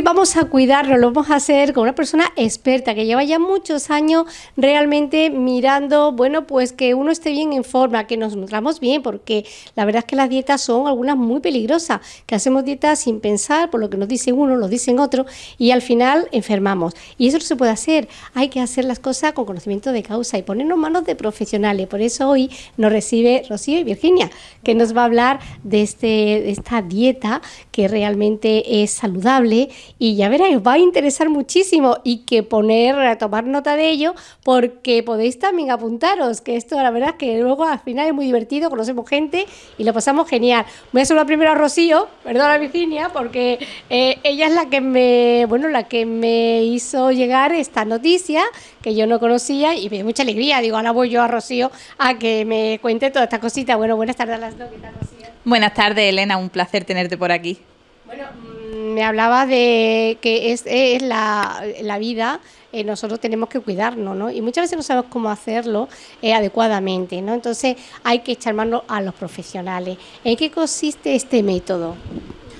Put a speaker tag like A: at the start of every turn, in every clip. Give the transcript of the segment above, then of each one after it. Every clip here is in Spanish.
A: Hoy vamos a cuidarlo, lo vamos a hacer con una persona experta que lleva ya muchos años realmente mirando, bueno, pues que uno esté bien en forma, que nos nutramos bien, porque la verdad es que las dietas son algunas muy peligrosas, que hacemos dietas sin pensar, por lo que nos dicen uno, lo dicen otro, y al final enfermamos. Y eso no se puede hacer, hay que hacer las cosas con conocimiento de causa y ponernos manos de profesionales. Por eso hoy nos recibe Rocío y Virginia, que nos va a hablar de, este, de esta dieta que realmente es saludable y ya veréis, os va a interesar muchísimo y que poner, tomar nota de ello porque podéis también apuntaros, que esto la verdad es que luego al final es muy divertido, conocemos gente y lo pasamos genial. Voy a saludar primero a Rocío, perdona Virginia, porque eh, ella es la que me, bueno, la que me hizo llegar esta noticia que yo no conocía y me dio mucha alegría. Digo, ahora voy yo a Rocío a que me cuente toda esta cosita. Bueno, buenas tardes a las dos. ¿Qué tal, Rocío?
B: Buenas tardes, Elena. Un placer tenerte por aquí.
A: Bueno, me hablaba de que es, es la, la, vida, eh, nosotros tenemos que cuidarnos, ¿no? Y muchas veces no sabemos cómo hacerlo eh, adecuadamente, ¿no? Entonces hay que echar mano a los profesionales. ¿En qué consiste este método?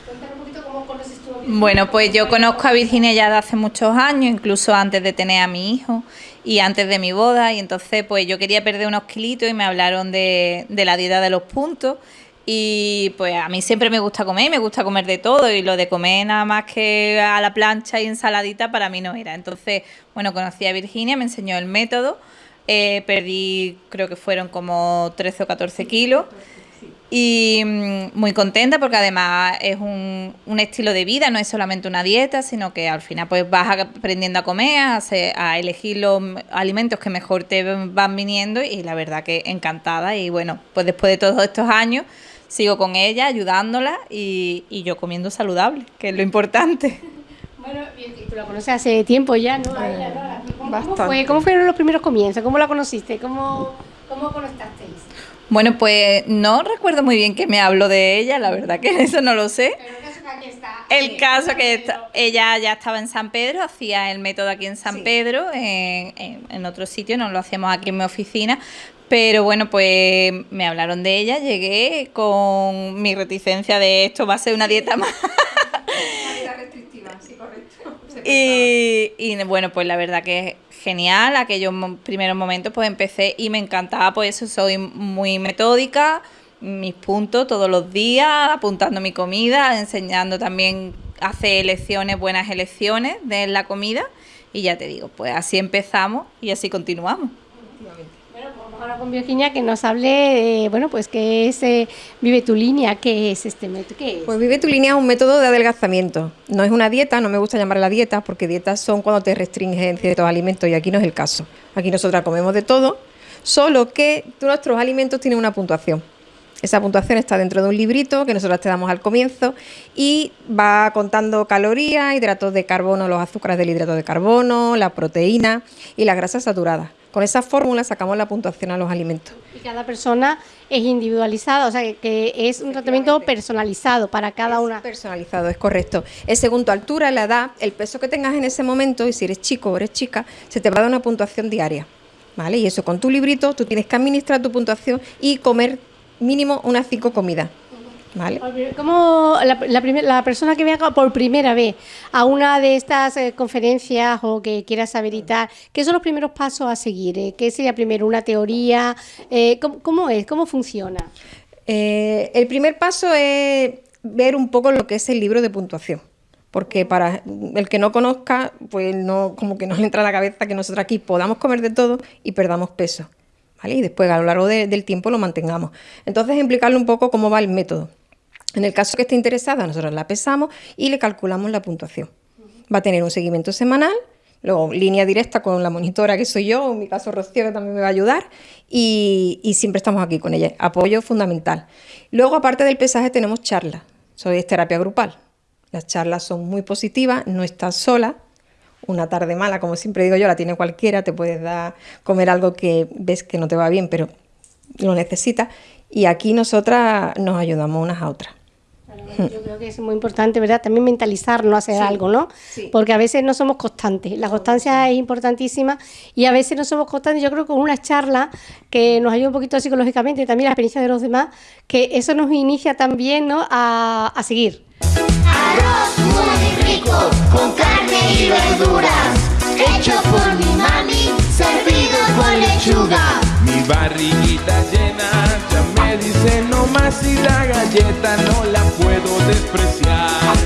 B: Cuéntame un poquito cómo conoces tú a Bueno, pues yo conozco a Virginia ya de hace muchos años, incluso antes de tener a mi hijo y antes de mi boda, y entonces pues yo quería perder unos kilitos y me hablaron de, de la dieta de los puntos y pues a mí siempre me gusta comer, me gusta comer de todo y lo de comer nada más que a la plancha y ensaladita para mí no era. Entonces, bueno, conocí a Virginia, me enseñó el método, eh, perdí creo que fueron como 13 o 14 kilos y mm, muy contenta porque además es un, un, estilo de vida, no es solamente una dieta, sino que al final pues vas aprendiendo a comer, a, a, elegir los alimentos que mejor te van viniendo y la verdad que encantada y bueno, pues después de todos estos años sigo con ella, ayudándola y, y yo comiendo saludable, que es lo importante.
A: Bueno, tú la conoces hace tiempo ya, ¿no? ¿Cómo, fue? ¿Cómo fueron los primeros comienzos? ¿Cómo la conociste? ¿Cómo, cómo conectasteis?
B: Bueno, pues no recuerdo muy bien que me habló de ella, la verdad que eso no lo sé.
A: Pero el caso que aquí está.
B: El caso que está, ella ya estaba en San Pedro, hacía el método aquí en San sí. Pedro, en, en, en, otro sitio, no lo hacíamos aquí en mi oficina, pero bueno, pues me hablaron de ella, llegué con mi reticencia de esto va a ser una dieta más.
C: Una dieta restrictiva, sí, correcto.
B: Y, y, bueno, pues la verdad que es genial. Aquellos primeros momentos pues empecé y me encantaba, pues eso, soy muy metódica, mis puntos todos los días, apuntando mi comida, enseñando también, hace elecciones, buenas elecciones de la comida. Y ya te digo, pues así empezamos y así continuamos
A: ahora con Virginia que nos hable, de, bueno, pues qué es eh, Vive tu línea, qué es este método, qué es.
C: Pues Vive tu línea es un método de adelgazamiento. No es una dieta, no me gusta llamarla dieta, porque dietas son cuando te restringen ciertos alimentos y aquí no es el caso. Aquí nosotras comemos de todo, solo que nuestros alimentos tienen una puntuación. Esa puntuación está dentro de un librito que nosotros te damos al comienzo y va contando calorías, hidratos de carbono, los azúcares del hidrato de carbono, la proteína y las grasas saturadas. Con esa fórmula sacamos la puntuación a los alimentos.
A: Y cada persona es individualizada, o sea, que es un tratamiento personalizado para cada
C: es
A: una.
C: Personalizado, es correcto. Es según tu altura, la edad, el peso que tengas en ese momento y si eres chico o eres chica, se te va a dar una puntuación diaria. ¿Vale? Y eso con tu librito, tú tienes que administrar tu puntuación y comer mínimo unas cinco comidas. ¿Vale?
A: ¿Cómo la, la, primer, la, persona que venga por primera vez a una de estas eh, conferencias o que quiera saber y tal, qué son los primeros pasos a seguir? Eh? ¿Qué sería primero? ¿Una teoría? Eh, ¿cómo, ¿cómo, es? ¿Cómo funciona?
C: El primer paso es ver un poco lo que es el libro de puntuación. Porque para el que no conozca, pues no, como que no le entra a la cabeza que nosotros aquí podamos comer de todo y perdamos peso. ¿Vale? Y después a lo largo de, del tiempo lo mantengamos. Entonces, explicarle un poco cómo va el método. En el caso que esté interesada, nosotros la pesamos y le calculamos la puntuación. Va a tener un seguimiento semanal, luego línea directa con la monitora que soy yo, en mi caso Rocío que también me va a ayudar, y, siempre estamos aquí con ella, apoyo fundamental. Luego, aparte del pesaje, tenemos charlas, soy terapia grupal. Las charlas son muy positivas, no estás sola, una tarde mala, como siempre digo yo, la tiene cualquiera, te puedes dar comer algo que ves que no te va bien, pero lo necesitas. Y aquí nosotras nos ayudamos unas a otras.
A: Yo creo que es muy importante, ¿verdad? También mentalizarnos, hacer algo, ¿no? Porque a veces no somos constantes. La constancia es importantísima y a veces no somos constantes. Yo creo que con una charla que nos ayuda un poquito psicológicamente, también la experiencia de los demás, que eso nos inicia también, ¿no? A, a seguir.
D: Arroz muy rico, con carne y verduras, hecho por mi mami, servido con lechuga.
E: Mi barriguita llena ya me dice no más y la galleta no la puedo despreciar.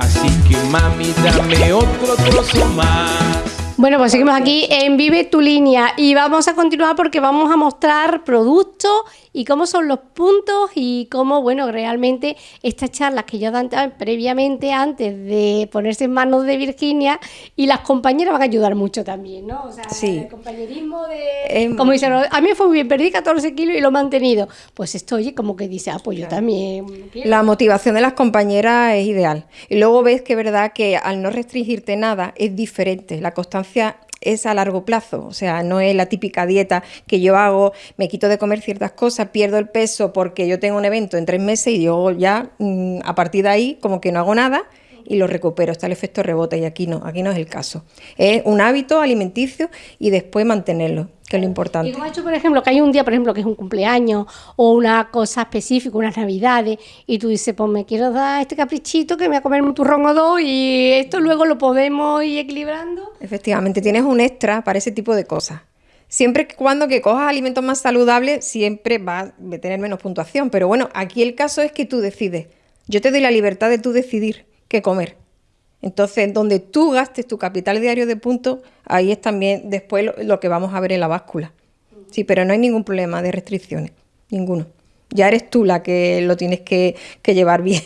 E: Así que mami, dame otro trozo más.
A: Bueno, pues seguimos aquí en Vive tu línea y vamos a continuar porque vamos a mostrar productos y cómo son los puntos y cómo, bueno, realmente estas charlas que yo dan previamente antes de ponerse en manos de Virginia y las compañeras van a ayudar mucho también, ¿no? O sea, el compañerismo de... Em, como dicen, a mí me fue muy bien, perdí 14 kilos y lo he mantenido. Pues esto, oye, como que dice, ah, pues yo también...
C: La motivación de las compañeras es ideal. Y luego ves que verdad que al no restringirte nada es diferente. La constancia es a largo plazo, o sea, no es la típica dieta que yo hago, me quito de comer ciertas cosas, pierdo el peso porque yo tengo un evento en tres meses y yo ya mm, a partir de ahí como que no hago nada y lo recupero, está el efecto rebote y aquí no, aquí no es el caso. Es un hábito alimenticio y después mantenerlo que es lo importante.
A: Y ha hecho, por ejemplo, que hay un día, por ejemplo, que es un cumpleaños o una cosa específica, unas navidades, y tú dices, pues me quiero dar este caprichito que me voy a comer un turrón o dos y esto luego lo podemos ir equilibrando.
C: Efectivamente, tienes un extra para ese tipo de cosas. Siempre cuando que cojas alimentos más saludables, siempre vas a tener menos puntuación. Pero bueno, aquí el caso es que tú decides. Yo te doy la libertad de tú decidir qué comer. Entonces, donde tú gastes tu capital diario de puntos, ahí es también después lo, que vamos a ver en la báscula. Sí, pero no hay ningún problema de restricciones, ninguno. Ya eres tú la que lo tienes que, llevar bien.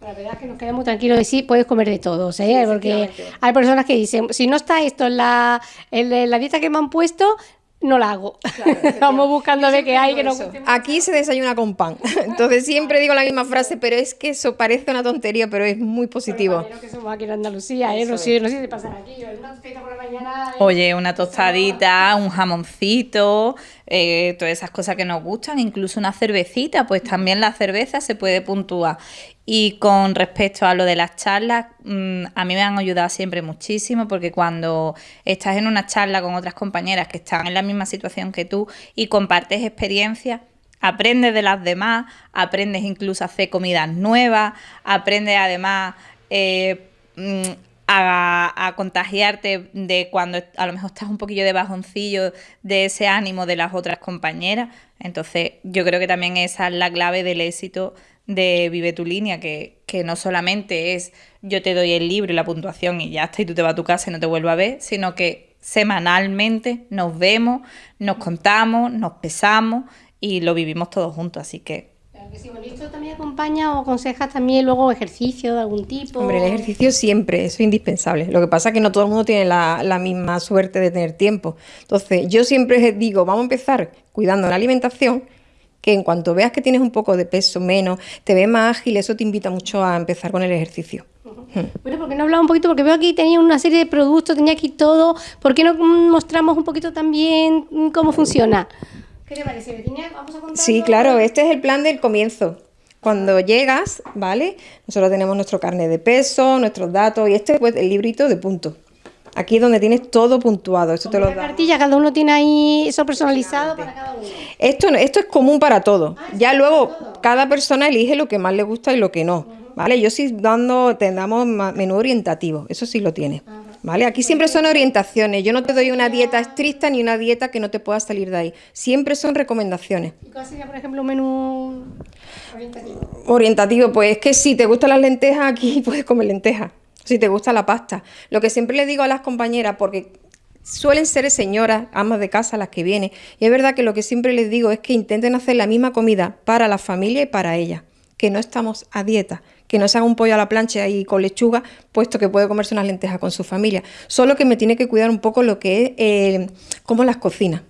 A: La verdad es que nos quedamos tranquilos de sí, puedes comer de todo, ¿eh? porque hay personas que dicen, si no está esto en la, en la dieta que me han puesto, no la hago. Vamos buscando ver qué hay que no
C: Aquí se desayuna con pan. Entonces siempre digo la misma frase, pero es que eso parece una tontería, pero es muy positivo.
A: que somos aquí en Andalucía, ¿eh? No sé, no sé si pasa aquí. Una por la
B: mañana. Oye, una tostadita, un jamoncito, eh, todas esas cosas que nos gustan, incluso una cervecita, pues también la cerveza se puede puntuar. Y con respecto a lo de las charlas, mm, a mí me han ayudado siempre muchísimo porque cuando estás en una charla con otras compañeras que están en la misma situación que tú y compartes experiencias, aprendes de las demás, aprendes incluso a hacer comidas nuevas, aprendes además eh, mm, a, contagiarte de cuando a lo mejor estás un poquillo de bajoncillo de ese ánimo de las otras compañeras. Entonces yo creo que también esa es la clave del éxito de Vive tu línea, que, que, no solamente es yo te doy el libro y la puntuación y ya está, y tú te vas a tu casa y no te vuelvo a ver, sino que semanalmente nos vemos, nos contamos, nos pesamos y lo vivimos todos juntos, así que...
A: Claro que sí, bueno, ¿esto también acompaña o aconsejas también luego ejercicio de algún tipo?
C: Hombre, el ejercicio siempre, es indispensable. Lo que pasa es que no todo el mundo tiene la, la misma suerte de tener tiempo. Entonces, yo siempre digo, vamos a empezar cuidando la alimentación, que en cuanto veas que tienes un poco de peso menos, te ves más ágil, eso te invita mucho a empezar con el ejercicio.
A: Bueno, ¿por qué no hablaba un poquito? Porque veo aquí tenía una serie de productos, tenía aquí todo. ¿Por qué no mostramos un poquito también cómo funciona? ¿Qué te parece, Virginia? Vamos a contar.
C: Sí, claro, este es el plan del comienzo. Cuando llegas, ¿vale? Nosotros tenemos nuestro carnet de peso, nuestros datos y este es pues, el librito de puntos. Aquí es donde tienes todo puntuado. Esto te lo
A: cartilla, cada uno tiene ahí eso personalizado para cada uno.
C: Esto, esto es común para todos. Ah, ya luego cada persona elige lo que más le gusta y lo que no. ¿Vale? Yo sí dando, te damos menú orientativo, eso sí lo tiene. ¿Vale? Aquí siempre son orientaciones. Yo no te doy una dieta estricta ni una dieta que no te pueda salir de ahí. Siempre son recomendaciones.
A: ¿Y cuál sería, por ejemplo, un menú orientativo?
C: Orientativo, pues es que si te gustan las lentejas, aquí puedes comer lentejas si te gusta la pasta. Lo que siempre le digo a las compañeras, porque suelen ser señoras, amas de casa las que vienen, y es verdad que lo que siempre les digo es que intenten hacer la misma comida para la familia y para ella, que no estamos a dieta, que no se haga un pollo a la plancha y con lechuga, puesto que puede comerse unas lentejas con su familia. Solo que me tiene que cuidar un poco lo que es eh, cómo las cocina.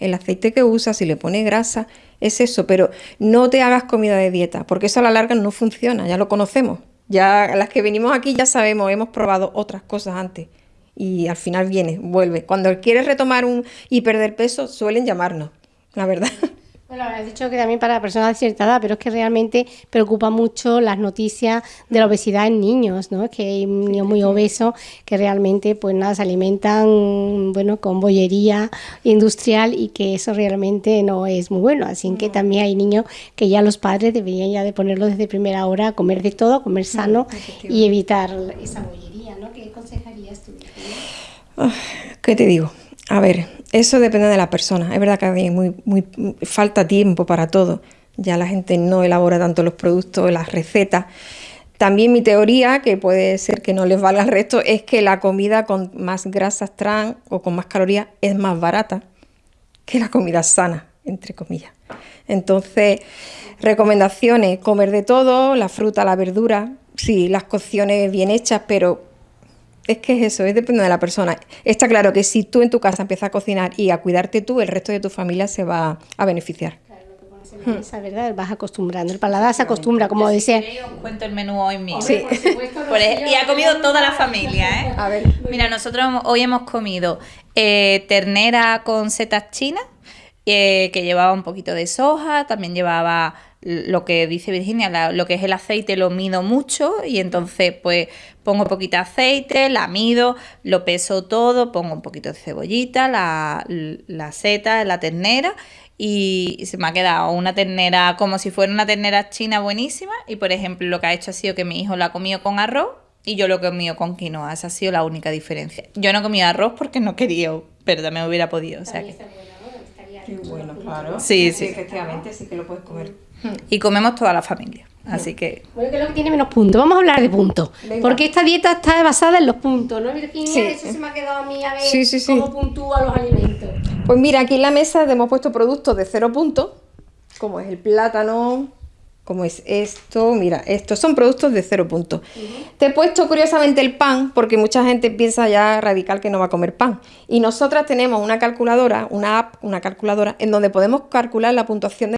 C: El aceite que usa, si le pone grasa, es eso, pero no te hagas comida de dieta, porque eso a la larga no funciona, ya lo conocemos. Ya las que venimos aquí ya sabemos, hemos probado otras cosas antes y al final viene, vuelve. Cuando quieres retomar un y perder peso, suelen llamarnos, la verdad.
A: Bueno, has dicho que también para personas de cierta edad, pero es que realmente preocupa mucho las noticias de la obesidad en niños, ¿no? Es que hay niños muy obesos que realmente, pues nada, se alimentan, bueno, con bollería industrial y que eso realmente no es muy bueno. Así que también hay niños que ya los padres deberían ya de ponerlo desde primera hora, comer de todo, comer sano y evitar esa bollería, ¿no? ¿Qué aconsejarías tú?
C: ¿Qué te digo? A ver, eso depende de la persona. Es verdad que hay muy, falta tiempo para todo. Ya la gente no elabora tanto los productos, las recetas. También mi teoría, que puede ser que no les valga el resto, es que la comida con más grasas trans o con más calorías es más barata que la comida sana, entre comillas. Entonces, recomendaciones, comer de todo, la fruta, la verdura, sí, las cocciones bien hechas, pero es que es eso, es depende de la persona. Está claro que si tú en tu casa empiezas a cocinar y a cuidarte tú, el resto de tu familia se va a beneficiar.
A: Claro, Esa verdad, vas acostumbrando, el paladar se acostumbra, como decía.
B: os cuento el menú hoy mismo. Sí. y ha comido toda la familia, ¿eh? A ver. Mira, nosotros hoy hemos comido eh, ternera con setas chinas, eh, que llevaba un poquito de soja, también llevaba lo que dice Virginia, lo que es el aceite lo mido mucho y entonces pues pongo poquito aceite, la mido, lo peso todo, pongo un poquito de cebollita, la, la seta, la ternera y se me ha quedado una ternera como si fuera una ternera china buenísima y por ejemplo lo que ha hecho ha sido que mi hijo la ha comido con arroz y yo lo he comido con quinoa, esa ha sido la única diferencia. Yo no he comido arroz porque no quería, pero también hubiera podido, o sea que...
C: Qué bueno, claro.
B: Sí, sí.
C: Efectivamente, sí que lo puedes comer.
B: Y comemos toda la familia. Así que.
A: Bueno, que es lo que tiene menos puntos. Vamos a hablar de puntos. Porque esta dieta está basada en los puntos, ¿no, Virginia? Sí. Eso se me ha quedado a mí a ver cómo puntúa los alimentos.
C: Pues mira, aquí en la mesa hemos puesto productos de cero puntos, como es el plátano, como es esto, mira, estos son productos de cero puntos. Te he puesto curiosamente el pan, porque mucha gente piensa ya radical que no va a comer pan. Y nosotras tenemos una calculadora, una app, una calculadora, en donde podemos calcular la puntuación de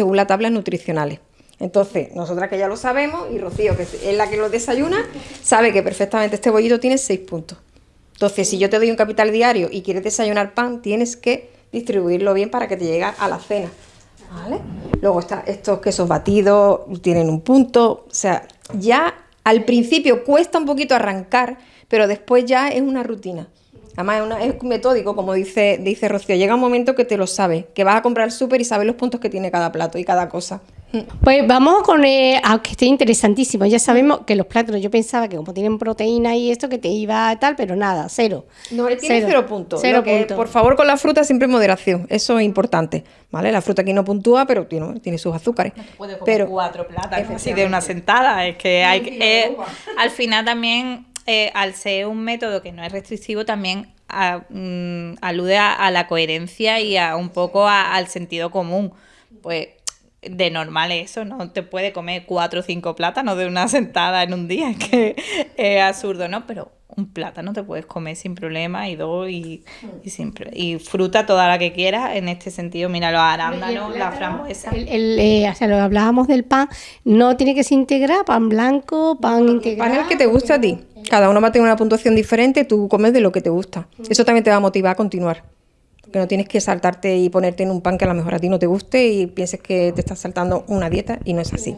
C: según las tablas nutricionales. Entonces, nosotras que ya lo sabemos, y Rocío, que es la que lo desayuna, sabe que perfectamente este bollito tiene 6 puntos. Entonces, si yo te doy un capital diario y quieres desayunar pan, tienes que distribuirlo bien para que te llegue a la cena. ¿Vale? Luego está, estos quesos batidos tienen un punto. O sea, ya al principio cuesta un poquito arrancar, pero después ya es una rutina. Además es, metódico, como dice, dice Rocío. Llega un momento que te lo sabes, que vas a comprar el súper y sabes los puntos que tiene cada plato y cada cosa.
A: Pues vamos con, eh, aunque esté interesantísimo, ya sabemos que los plátanos, yo pensaba que como tienen proteína y esto, que te iba a tal, pero nada, cero.
C: No, él tiene cero, puntos. Cero Por favor, con la fruta siempre moderación, eso es importante, ¿vale? La fruta aquí no puntúa, pero tiene, tiene sus azúcares.
B: No comer pero, cuatro plátanos así de una sentada, es que hay que... al final también eh, al ser un método que no es restrictivo, también mm, alude a, la coherencia y a un poco al sentido común. Pues de normal eso, no te puede comer cuatro o cinco plátanos de una sentada en un día, que es absurdo, ¿no? Pero un plátano te puedes comer sin problema y dos y, y, fruta toda la que quieras en este sentido. Mira, los arándanos, la frambuesa.
A: El, eh, o sea, lo hablábamos del pan, no tiene que se integrar, pan blanco, pan integral.
C: Pan el que te gusta a ti. Cada uno va a tener una puntuación diferente, tú comes de lo que te gusta. Eso también te va a motivar a continuar que no tienes que saltarte y ponerte en un pan que a lo mejor a ti no te guste y pienses que te estás saltando una dieta y no es así.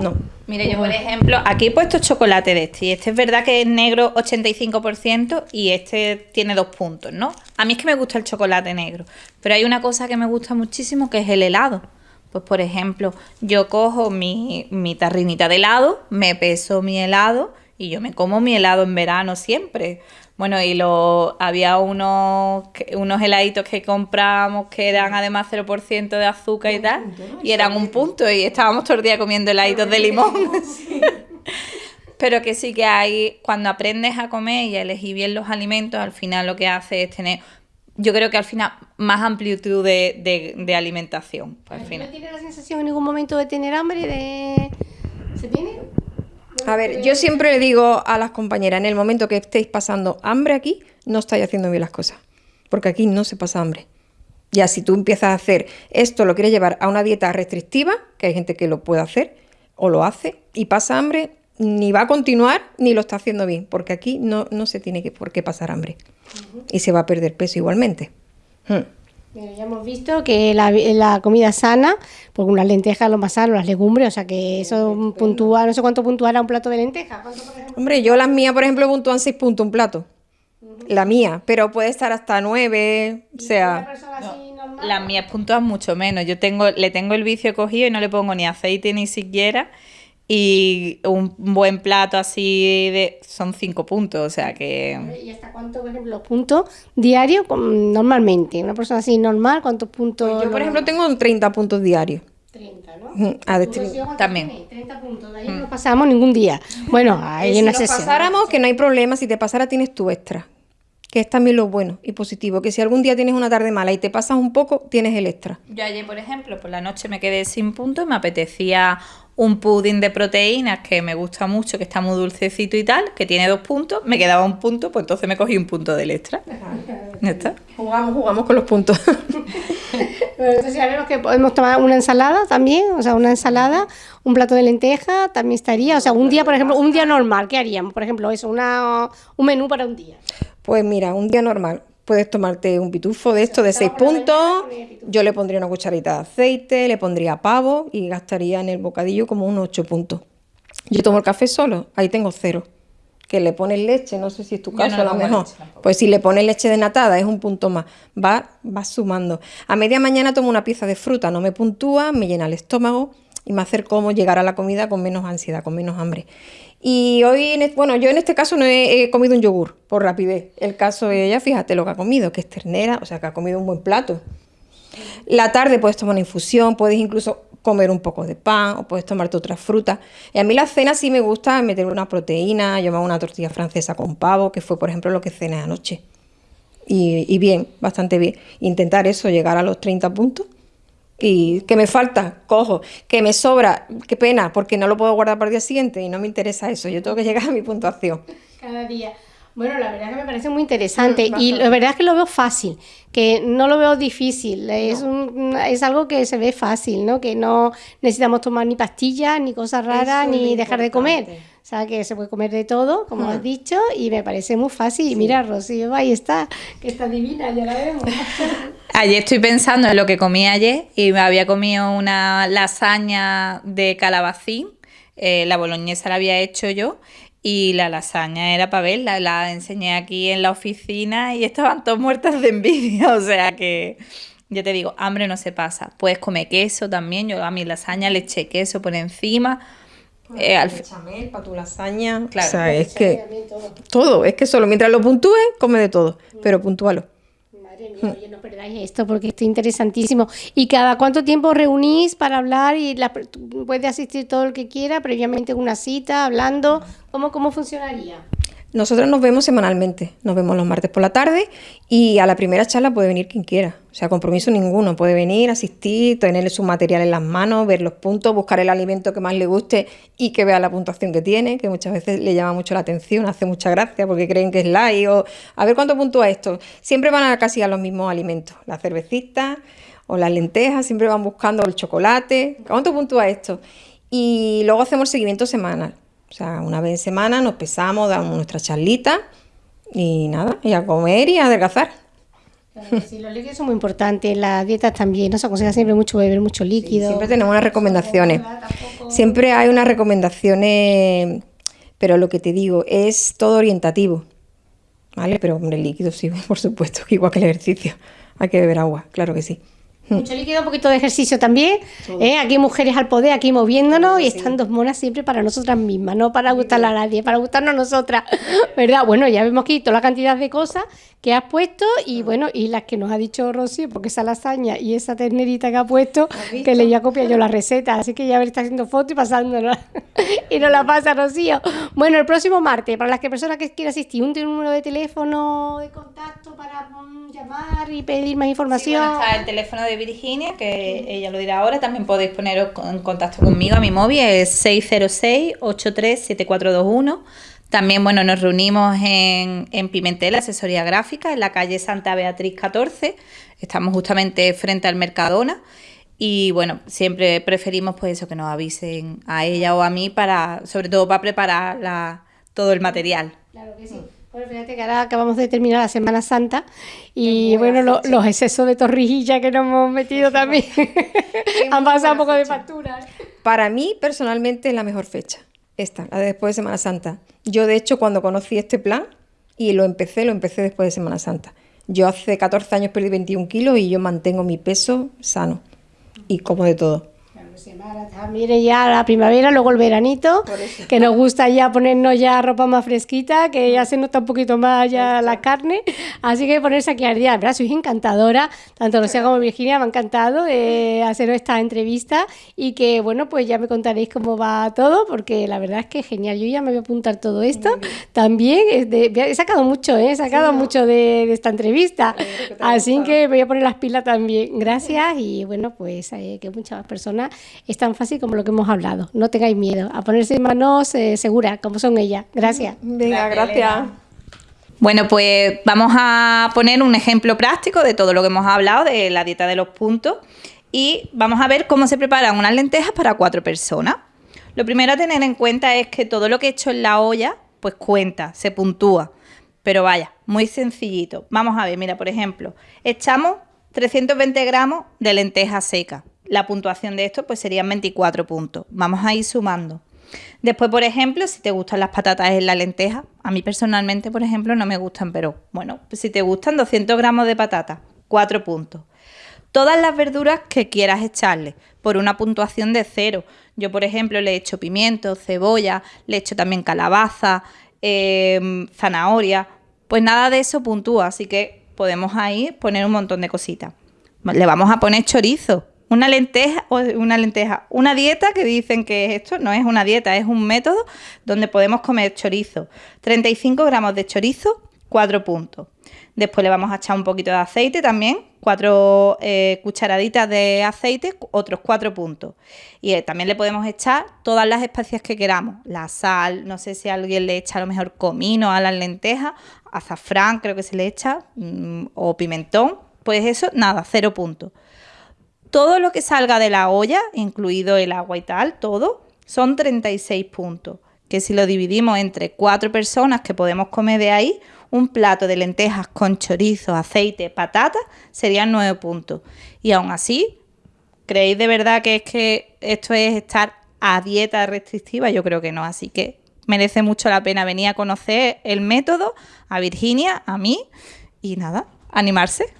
C: No.
B: Mire, yo por ejemplo, aquí he puesto chocolate de este y este es verdad que es negro 85% y este tiene dos puntos, ¿no? A mí es que me gusta el chocolate negro, pero hay una cosa que me gusta muchísimo que es el helado. Pues por ejemplo, yo cojo mi, mi tarrinita de helado, me peso mi helado y yo me como mi helado en verano siempre. Bueno, y lo, había unos, unos heladitos que comprábamos que eran además 0% de azúcar y tal, y eran un punto, y estábamos todo el día comiendo heladitos de limón. Pero que sí que hay, cuando aprendes a comer y a elegir bien los alimentos, al final lo que hace es tener, yo creo que al final, más amplitud de, de, alimentación.
A: Pues, al final. ¿No tiene la sensación en ningún momento de tener hambre? De... ¿Se tiene?
C: A ver, yo siempre le digo a las compañeras, en el momento que estéis pasando hambre aquí, no estáis haciendo bien las cosas, porque aquí no se pasa hambre. Ya si tú empiezas a hacer esto, lo quieres llevar a una dieta restrictiva, que hay gente que lo puede hacer o lo hace, y pasa hambre, ni va a continuar ni lo está haciendo bien, porque aquí no, no se tiene que, por qué pasar hambre. Y se va a perder peso igualmente. Hmm.
A: Ya hemos visto que la, la, comida sana, porque unas lentejas lo más sano, las legumbres, o sea que eso puntúa, no sé cuánto puntuará un plato de lentejas.
C: Hombre, yo las mías, por ejemplo, puntúan 6 puntos un plato. La mía, pero puede estar hasta 9, o sea...
B: las mías puntúan mucho menos. Yo tengo, le tengo el vicio cogido y no le pongo ni aceite ni siquiera y un buen plato así de son cinco puntos, o sea que...
A: ¿Y hasta cuánto, por ejemplo, puntos diarios normalmente? Una persona así normal, ¿cuántos puntos?
C: Pues yo, por ejemplo, tengo 30 puntos diarios.
A: 30, ¿no?
C: Ah,
B: También.
A: 30 puntos, de ahí no pasamos ningún día. Bueno, hay
C: si
A: una
C: Si pasáramos, que no hay problema, si te pasara tienes tu extra. Que es también lo bueno y positivo, que si algún día tienes una tarde mala y te pasas un poco, tienes el extra.
B: Yo ayer, por ejemplo, por la noche me quedé sin puntos y me apetecía un pudding de proteínas que me gusta mucho, que está muy dulcecito y tal, que tiene dos puntos, me quedaba un punto, pues entonces me cogí un punto del extra.
C: ¿Ya está? Jugamos, jugamos con los puntos.
A: bueno, entonces ya vemos que podemos tomar una ensalada también, o sea, una ensalada, un plato de lenteja también estaría, o sea, un día, por ejemplo, un día normal, ¿qué haríamos? Por ejemplo, eso, una, un menú para un día.
C: Pues mira, un día normal, puedes tomarte un pitufo de esto de seis puntos. Yo le pondría una cucharita de aceite, le pondría pavo y gastaría en el bocadillo como unos ocho puntos. Yo tomo el café solo, ahí tengo cero. Que le pones leche, no sé si es tu caso a lo mejor. Pues si le pones leche de natada es un punto más. Va, va sumando. A media mañana tomo una pieza de fruta, no me puntúa, me llena el estómago y me hace cómo llegar a la comida con menos ansiedad, con menos hambre. Y hoy, bueno, yo en este caso no he, comido un yogur por rapidez. El caso de ella, fíjate lo que ha comido, que es ternera, o sea, que ha comido un buen plato. La tarde puedes tomar una infusión, puedes incluso comer un poco de pan o puedes tomarte otras frutas. Y a mí la cena sí me gusta meter una proteína, yo me hago una tortilla francesa con pavo, que fue por ejemplo lo que cené anoche. Y, y bien, bastante bien. Intentar eso, llegar a los 30 puntos y que me falta, cojo, que me sobra, qué pena, porque no lo puedo guardar para el día siguiente y no me interesa eso, yo tengo que llegar a mi puntuación.
A: Cada día. Bueno, la verdad que me parece muy interesante mm, y la verdad es que lo veo fácil, que no lo veo difícil, es, un, es algo que se ve fácil, ¿no? Que no necesitamos tomar ni pastillas, ni cosas raras, ni dejar de comer. O sea, que se puede comer de todo, como has dicho, y me parece muy fácil. Y mira, Rocío, ahí está, que está divina, ya la vemos.
B: Ayer estoy pensando en lo que comí ayer y me había comido una lasaña de calabacín, eh, la boloñesa la había hecho yo y la lasaña era para verla, la enseñé aquí en la oficina y estaban todas muertas de envidia, o sea que ya te digo, hambre no se pasa. Puedes comer queso también, yo a mi lasaña le eché queso por encima.
C: Eh, al chamel para tu lasaña, claro. O sea, es que todo. es que solo mientras lo puntúes, come de todo, pero puntúalo.
A: Madre mía, oye, no perdáis esto porque esto es interesantísimo. ¿Y cada cuánto tiempo reunís para hablar y la, puede asistir todo el que quiera, previamente una cita, hablando? ¿Cómo, cómo funcionaría?
C: Nosotros nos vemos semanalmente, nos vemos los martes por la tarde y a la primera charla puede venir quien quiera, o sea, compromiso ninguno, puede venir, asistir, tener su material en las manos, ver los puntos, buscar el alimento que más le guste y que vea la puntuación que tiene, que muchas veces le llama mucho la atención, hace mucha gracia porque creen que es light o a ver cuánto puntúa esto. Siempre van a casi a los mismos alimentos, la cervecita o las lentejas, siempre van buscando el chocolate, ¿cuánto puntúa esto? Y luego hacemos seguimiento semanal. O sea, una vez en semana nos pesamos, damos nuestra charlita y nada, y a comer y a adelgazar.
A: sí, los líquidos son muy importantes, las dietas también, nos aconseja siempre mucho beber mucho líquido.
C: siempre tenemos unas recomendaciones. Siempre hay unas recomendaciones, pero lo que te digo, es todo orientativo. ¿Vale? Pero hombre, el líquido sí, por supuesto, igual que el ejercicio. Hay que beber agua, claro que sí.
A: Mucho líquido, un poquito de ejercicio también. ¿eh? Aquí mujeres al poder, aquí moviéndonos y están dos monas siempre para nosotras mismas, no para gustarle a nadie, para gustarnos nosotras. ¿Verdad? Bueno, ya vemos aquí toda la cantidad de cosas que has puesto y bueno, y las que nos ha dicho Rocío, porque esa lasaña y esa ternerita que ha puesto, que le ya copia yo la receta, así que ya ver, está haciendo fotos y pasándola. y nos la pasa Rocío. Bueno, el próximo martes, para las que personas que quieran asistir, un número de teléfono de contacto para mm, llamar y pedir más información.
B: está el teléfono de Virginia, que ella lo dirá ahora, también podéis poneros en contacto conmigo, a mi móvil es 606 837421 también, bueno, nos reunimos en, en Pimentel, asesoría gráfica, en la calle Santa Beatriz 14. Estamos justamente frente al Mercadona. Y bueno, siempre preferimos pues eso, que nos avisen a ella o a mí para, sobre todo para preparar la, todo el material.
A: Claro que sí. Bueno, fíjate que ahora acabamos de terminar la Semana Santa y bueno, los excesos de torrijilla que nos hemos metido también han pasado un poco de factura.
C: Para mí, personalmente, es la mejor fecha, esta, la de después de Semana Santa. Yo, de hecho, cuando conocí este plan y lo empecé, lo empecé después de Semana Santa. Yo hace 14 años perdí 21 kilos y yo mantengo mi peso sano y como de todo.
A: Mire ya la primavera, luego el veranito, que nos gusta ya ponernos ya ropa más fresquita, que ya se nota un poquito más ya la carne, así que ponerse aquí al día, ¿verdad? Sois encantadora, tanto Lucía como Virginia, me ha encantado eh, hacer esta entrevista. Y que bueno, pues ya me contaréis cómo va todo, porque la verdad es que genial, yo ya me voy a apuntar todo esto, también he sacado mucho, ¿eh? he sacado mucho de, esta entrevista, así que voy a poner las pilas también, gracias y bueno, pues eh, que muchas personas es tan fácil como lo que hemos hablado. No tengáis miedo a ponerse en manos eh, seguras, como son ellas. Gracias.
C: Venga, gracias.
B: Bueno, pues vamos a poner un ejemplo práctico de todo lo que hemos hablado de la dieta de los puntos y vamos a ver cómo se preparan unas lentejas para cuatro personas. Lo primero a tener en cuenta es que todo lo que he hecho en la olla, pues cuenta, se puntúa. Pero vaya, muy sencillito. Vamos a ver, mira, por ejemplo, echamos 320 gramos de lentejas secas la puntuación de esto pues serían 24 puntos. Vamos a ir sumando. Después, por ejemplo, si te gustan las patatas en la lenteja, a mí personalmente, por ejemplo, no me gustan, pero bueno, pues si te gustan 200 gramos de patatas, 4 puntos. Todas las verduras que quieras echarle, por una puntuación de cero. Yo, por ejemplo, le he hecho pimiento, cebolla, le he hecho también calabaza, em, zanahoria. Pues nada de eso puntúa, así que podemos ahí poner un montón de cositas. Le vamos a poner chorizo, una lenteja, una lenteja, una dieta que dicen que es esto, no es una dieta, es un método donde podemos comer chorizo. 35 gramos de chorizo, 4 puntos. Después le vamos a echar un poquito de aceite también, 4 eh, cucharaditas de aceite, otros 4 puntos. Y eh, también le podemos echar todas las especias que queramos, la sal, no sé si alguien le echa a lo mejor comino a las lentejas, azafrán creo que se le echa, mm, o pimentón, pues eso, nada, 0 puntos todo lo que salga de la olla, incluido el agua y tal, todo, son 36 puntos. Que si lo dividimos entre cuatro personas que podemos comer de ahí, un plato de lentejas con chorizo, aceite, patata, serían 9 puntos. Y aún así, ¿creéis de verdad que es que esto es estar a dieta restrictiva? Yo creo que no, así que merece mucho la pena venir a conocer el método, a Virginia, a mí, y nada, animarse.